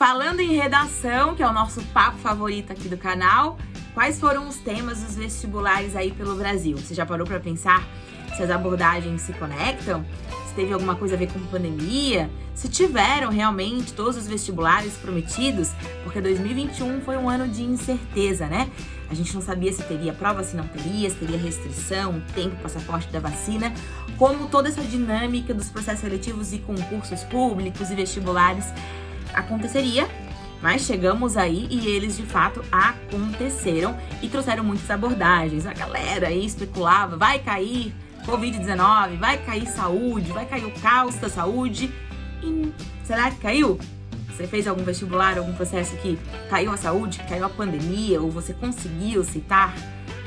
Falando em redação, que é o nosso papo favorito aqui do canal, quais foram os temas dos vestibulares aí pelo Brasil? Você já parou para pensar se as abordagens se conectam? Se teve alguma coisa a ver com pandemia? Se tiveram realmente todos os vestibulares prometidos? Porque 2021 foi um ano de incerteza, né? A gente não sabia se teria prova, se não teria, se teria restrição, tempo, passaporte da vacina, como toda essa dinâmica dos processos seletivos e concursos públicos e vestibulares aconteceria, mas chegamos aí e eles de fato aconteceram e trouxeram muitas abordagens. A galera aí especulava, vai cair Covid-19, vai cair saúde, vai cair o caos da saúde. E será que caiu? Você fez algum vestibular, algum processo que caiu a saúde, caiu a pandemia, ou você conseguiu citar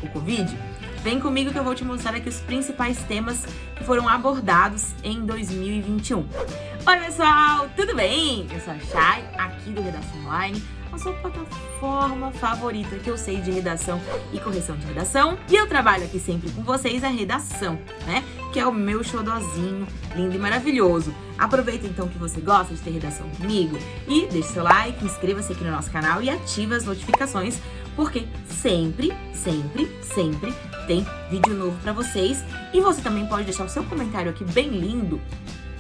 o Covid? Vem comigo que eu vou te mostrar aqui os principais temas que foram abordados em 2021. Oi pessoal, tudo bem? Eu sou a Chay, aqui do Redação Online, a sua plataforma favorita que eu sei de redação e correção de redação. E eu trabalho aqui sempre com vocês a redação, né? Que é o meu xodozinho lindo e maravilhoso. Aproveita então que você gosta de ter redação comigo e deixe seu like, inscreva-se aqui no nosso canal e ative as notificações, porque sempre, sempre, sempre tem vídeo novo pra vocês. E você também pode deixar o seu comentário aqui bem lindo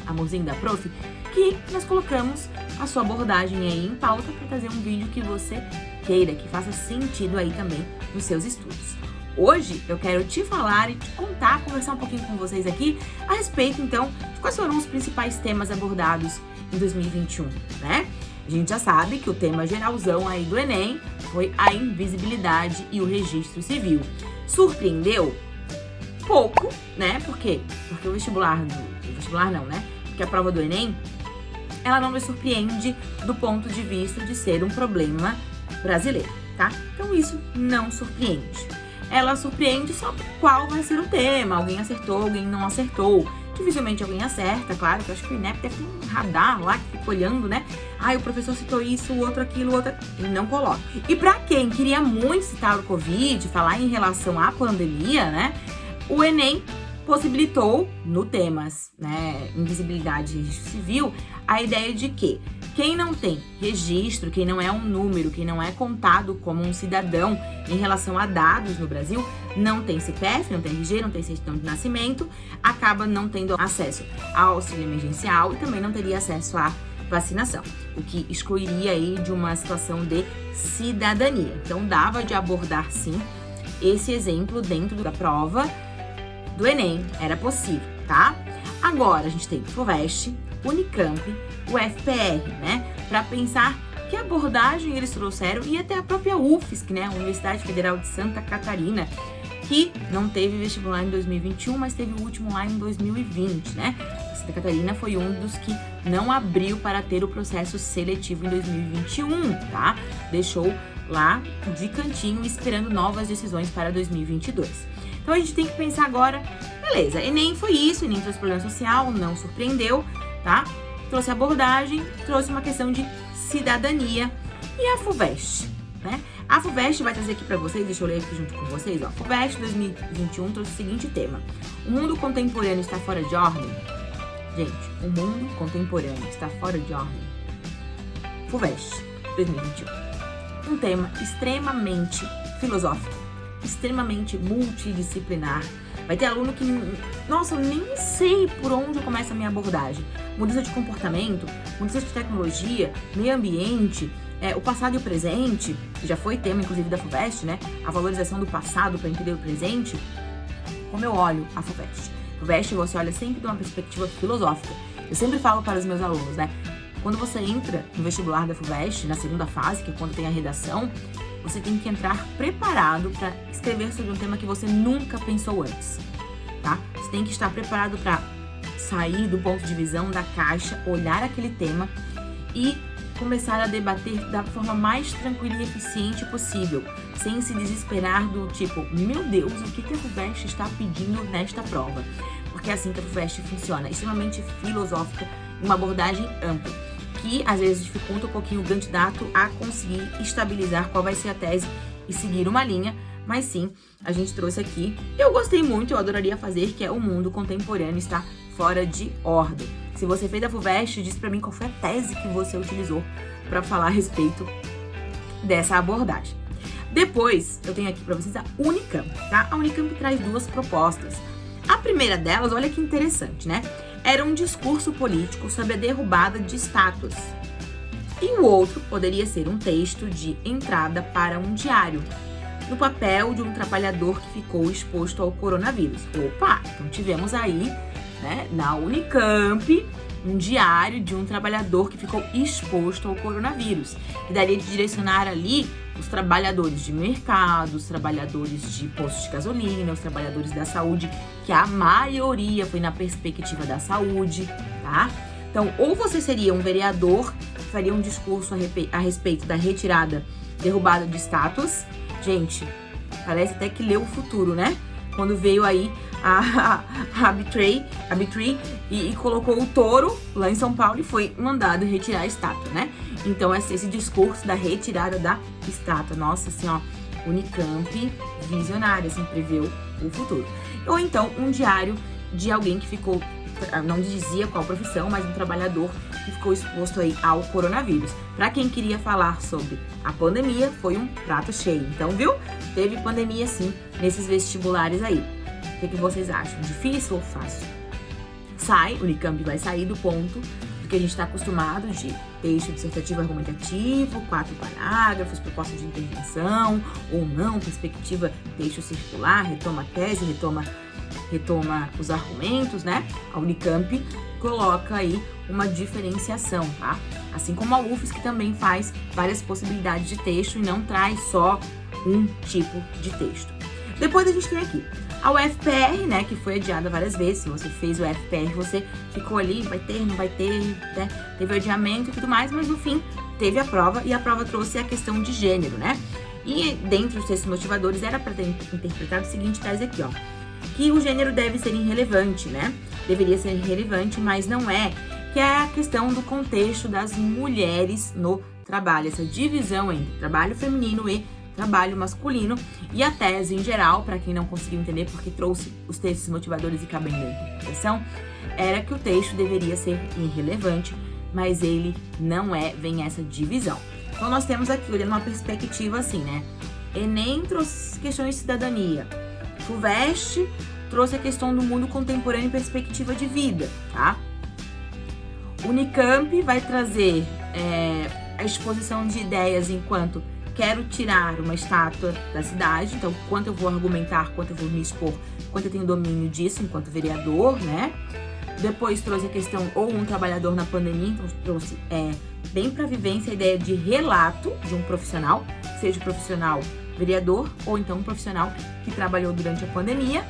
amorzinho da prof, que nós colocamos a sua abordagem aí em pauta para trazer um vídeo que você queira, que faça sentido aí também nos seus estudos. Hoje eu quero te falar e te contar, conversar um pouquinho com vocês aqui a respeito então de quais foram os principais temas abordados em 2021, né? A gente já sabe que o tema geralzão aí do Enem foi a invisibilidade e o registro civil. Surpreendeu? Pouco, né? Por quê? Porque o vestibular, do, o vestibular não, né? que a prova do Enem, ela não me surpreende do ponto de vista de ser um problema brasileiro, tá? Então isso não surpreende. Ela surpreende só qual vai ser o tema, alguém acertou, alguém não acertou. Dificilmente alguém acerta, claro, que eu acho que o INEP deve ter um radar lá que fica olhando, né? Ah, o professor citou isso, o outro aquilo, o outro... Ele não coloca. E pra quem queria muito citar o Covid, falar em relação à pandemia, né? O Enem possibilitou, no temas, né, invisibilidade e registro civil, a ideia de que quem não tem registro, quem não é um número, quem não é contado como um cidadão em relação a dados no Brasil, não tem CPF, não tem RG, não tem certidão de nascimento, acaba não tendo acesso ao auxílio emergencial e também não teria acesso à vacinação, o que excluiria aí de uma situação de cidadania. Então dava de abordar sim esse exemplo dentro da prova do Enem, era possível, tá? Agora a gente tem o FUVEST, Unicamp, o FPR, né? Para pensar que abordagem eles trouxeram e até a própria UFSC, né? Universidade Federal de Santa Catarina, que não teve vestibular em 2021, mas teve o último lá em 2020, né? Santa Catarina foi um dos que não abriu para ter o processo seletivo em 2021, tá? Deixou lá de cantinho esperando novas decisões para 2022. Então a gente tem que pensar agora, beleza, Enem foi isso, Enem trouxe problema social, não surpreendeu, tá? Trouxe abordagem, trouxe uma questão de cidadania e a FUVEST, né? A FUVEST vai trazer aqui para vocês, deixa eu ler aqui junto com vocês, ó. FUVEST 2021 trouxe o seguinte tema. O mundo contemporâneo está fora de ordem? Gente, o mundo contemporâneo está fora de ordem. FUVEST 2021. Um tema extremamente filosófico extremamente multidisciplinar. Vai ter aluno que, nossa, eu nem sei por onde começa a minha abordagem. Mudança de comportamento, mudança de tecnologia, meio ambiente, é, o passado e o presente, que já foi tema, inclusive, da FUVEST, né? A valorização do passado para entender o presente. Como eu olho a FUVEST? FUVEST você olha sempre de uma perspectiva filosófica. Eu sempre falo para os meus alunos, né? Quando você entra no vestibular da FUVEST, na segunda fase, que é quando tem a redação, você tem que entrar preparado para escrever sobre um tema que você nunca pensou antes, tá? Você tem que estar preparado para sair do ponto de visão da caixa, olhar aquele tema e começar a debater da forma mais tranquila e eficiente possível, sem se desesperar do tipo, meu Deus, o que, que a FUVEST está pedindo nesta prova? Porque é assim que a FUVEST funciona, extremamente filosófica, uma abordagem ampla que às vezes dificulta um pouquinho o candidato a conseguir estabilizar qual vai ser a tese e seguir uma linha, mas sim, a gente trouxe aqui. Eu gostei muito, eu adoraria fazer, que é o mundo contemporâneo está fora de ordem. Se você fez a FUVEST, diz pra mim qual foi a tese que você utilizou para falar a respeito dessa abordagem. Depois, eu tenho aqui para vocês a Unicamp, tá? A Unicamp traz duas propostas. A primeira delas, olha que interessante, né? Era um discurso político sobre a derrubada de estátuas. E o outro poderia ser um texto de entrada para um diário, no papel de um trabalhador que ficou exposto ao coronavírus. Opa, então tivemos aí, né, na Unicamp, um diário de um trabalhador que ficou exposto ao coronavírus, que daria de direcionar ali os trabalhadores de mercado, os trabalhadores de postos de gasolina, os trabalhadores da saúde, que a maioria foi na perspectiva da saúde, tá? Então, ou você seria um vereador que faria um discurso a, a respeito da retirada, derrubada de estátuas. Gente, parece até que leu o futuro, né? Quando veio aí a, a, Betray, a Betray e, e, colocou o touro lá em São Paulo e foi mandado retirar a estátua, né? Então, esse, esse discurso da retirada da estátua. Nossa, assim, ó, Unicamp visionária, assim, preveu o futuro. Ou então, um diário de alguém que ficou, não dizia qual profissão, mas um trabalhador que ficou exposto aí ao coronavírus. Para quem queria falar sobre a pandemia, foi um prato cheio. Então, viu? Teve pandemia sim nesses vestibulares aí. O que, que vocês acham? Difícil ou fácil? Sai, o Unicamp vai sair do ponto do que a gente está acostumado de texto dissertativo argumentativo, quatro parágrafos, proposta de intervenção, ou não, perspectiva, texto circular, retoma a tese, retoma, retoma os argumentos, né? A Unicamp coloca aí uma diferenciação, tá? Assim como a UFSC também faz várias possibilidades de texto e não traz só um tipo de texto. Depois a gente tem aqui a UFPR, né, que foi adiada várias vezes. Se você fez o UFPR, você ficou ali, vai ter, não vai ter, né? Teve adiamento e tudo mais, mas no fim teve a prova e a prova trouxe a questão de gênero, né? E dentro dos textos motivadores era para ter interpretado o seguinte tese aqui, ó. Que o gênero deve ser irrelevante, né? Deveria ser irrelevante, mas não é. Que é a questão do contexto das mulheres no trabalho, essa divisão entre trabalho feminino e trabalho masculino e a tese em geral, para quem não conseguiu entender porque trouxe os textos motivadores e cabem da interpretação, era que o texto deveria ser irrelevante, mas ele não é, vem essa divisão. Então nós temos aqui, olhando uma perspectiva assim, né? Enem trouxe questões de cidadania, FUVEST trouxe a questão do mundo contemporâneo e perspectiva de vida, tá? Unicamp vai trazer é, a exposição de ideias enquanto quero tirar uma estátua da cidade, então quanto eu vou argumentar, quanto eu vou me expor, quanto eu tenho domínio disso enquanto vereador, né? Depois trouxe a questão, ou um trabalhador na pandemia, então trouxe é, bem para vivência a ideia de relato de um profissional, seja profissional vereador ou então um profissional que trabalhou durante a pandemia.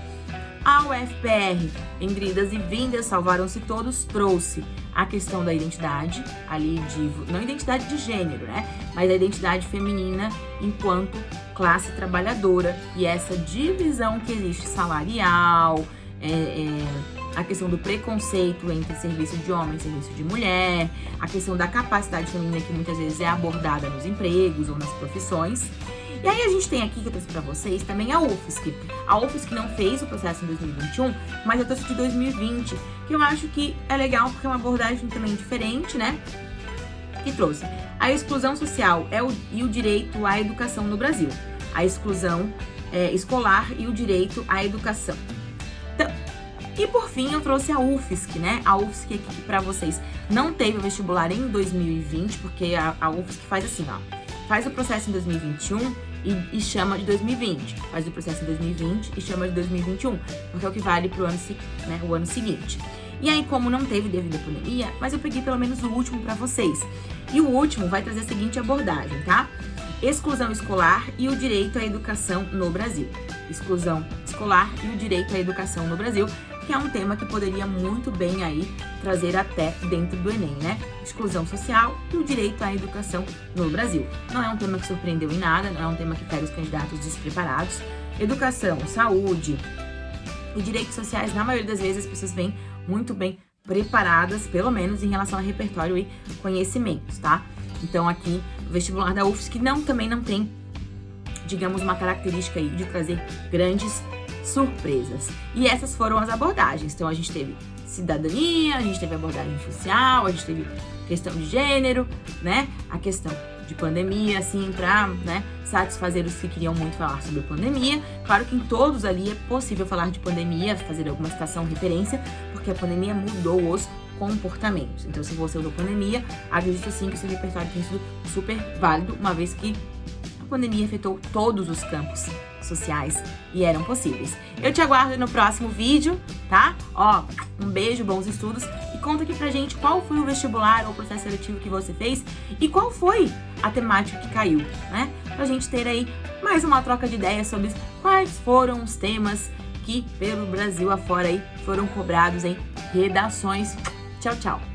A UFPR, em e vindas, salvaram-se todos, trouxe a questão da identidade, ali de. não identidade de gênero, né? Mas a identidade feminina enquanto classe trabalhadora e essa divisão que existe salarial, é, é, a questão do preconceito entre serviço de homem e serviço de mulher, a questão da capacidade feminina que muitas vezes é abordada nos empregos ou nas profissões. E aí a gente tem aqui, que eu trouxe pra vocês, também a UFSC. A UFSC não fez o processo em 2021, mas eu trouxe de 2020, que eu acho que é legal porque é uma abordagem também diferente, né? Que trouxe a exclusão social é o, e o direito à educação no Brasil. A exclusão é, escolar e o direito à educação. Então, e por fim, eu trouxe a UFSC, né? A UFSC aqui para vocês não teve o vestibular em 2020, porque a, a UFSC faz assim, ó. Faz o processo em 2021 e, e, chama de 2020. Faz o processo em 2020 e chama de 2021, porque é o que vale para né, o ano seguinte. E aí, como não teve devido à pandemia, mas eu peguei pelo menos o último para vocês. E o último vai trazer a seguinte abordagem, tá? Exclusão escolar e o direito à educação no Brasil. Exclusão escolar e o direito à educação no Brasil, que é um tema que poderia muito bem aí trazer até dentro do Enem, né? Exclusão social e o direito à educação no Brasil. Não é um tema que surpreendeu em nada, não é um tema que pega os candidatos despreparados. Educação, saúde e direitos sociais, na maioria das vezes, as pessoas vêm muito bem preparadas, pelo menos em relação a repertório e conhecimentos, tá? Então aqui, o vestibular da UFSC não, também não tem, digamos, uma característica aí de trazer grandes surpresas. E essas foram as abordagens. Então a gente teve cidadania, a gente teve abordagem social, a gente teve questão de gênero, né? A questão de pandemia, assim, pra né, satisfazer os que queriam muito falar sobre pandemia. Claro que em todos ali é possível falar de pandemia, fazer alguma citação, referência, porque a pandemia mudou os comportamentos. Então, se você usou pandemia, acredito sim que seu repertório tem sido super válido, uma vez que pandemia afetou todos os campos sociais e eram possíveis. Eu te aguardo no próximo vídeo, tá? Ó, um beijo, bons estudos e conta aqui pra gente qual foi o vestibular ou processo seletivo que você fez e qual foi a temática que caiu, né? Pra gente ter aí mais uma troca de ideias sobre quais foram os temas que pelo Brasil afora aí foram cobrados em redações. Tchau, tchau!